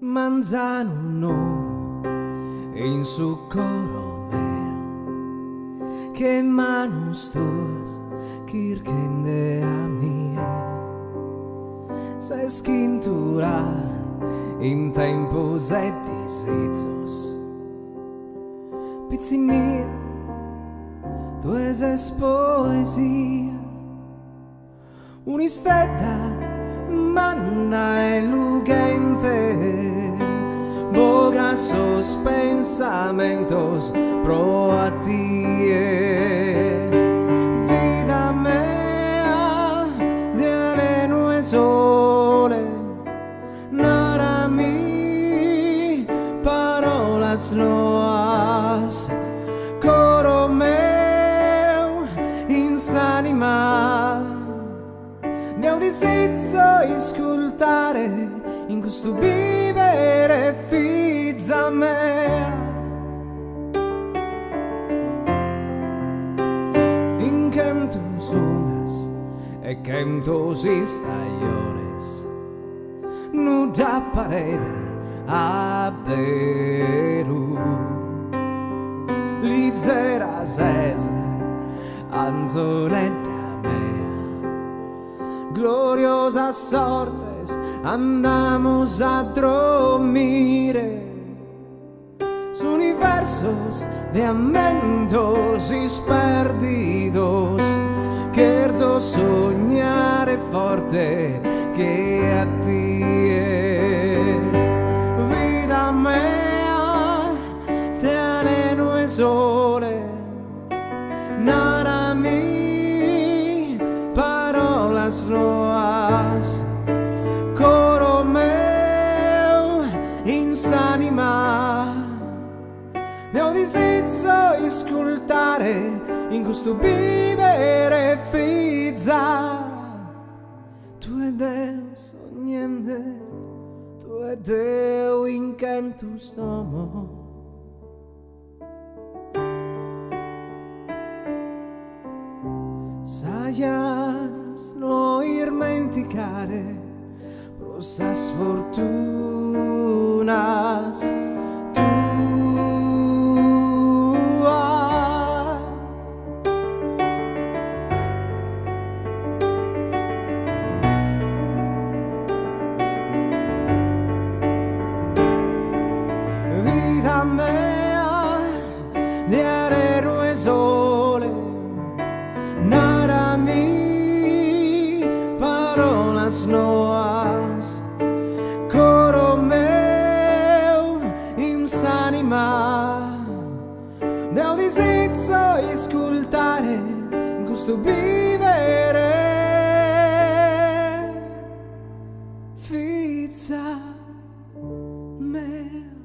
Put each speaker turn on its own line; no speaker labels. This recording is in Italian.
manzano no. In su coro me che manos tuas kirkende a mia se skintura in tempos e disizos. Pizzinia tu es poesia un'istetta manna e lugente boga sos pensamentos pro a ti vida mea de aleno e sole nara mi parolas loas. Coro meu insanima Devo disizzo ascoltare in questo vivere fizza me. In cantos ondas e cantos estaciones Nuda parede a Beru Lizera zese anzonetta gloriosas sortes andamos a dormir. Universos de amentos y perdidos, quiero soñar forte que a ti parolas loas coro meu insanima Devo disizzo ascoltare in questo vivere fizza Tu ed eu sognende Tu ed eu in cantus nomo Sayas no irmenticare prosas fortunas parolas noas coro meu insanima Devo disizzo ascoltare in questo vivere. Fizza me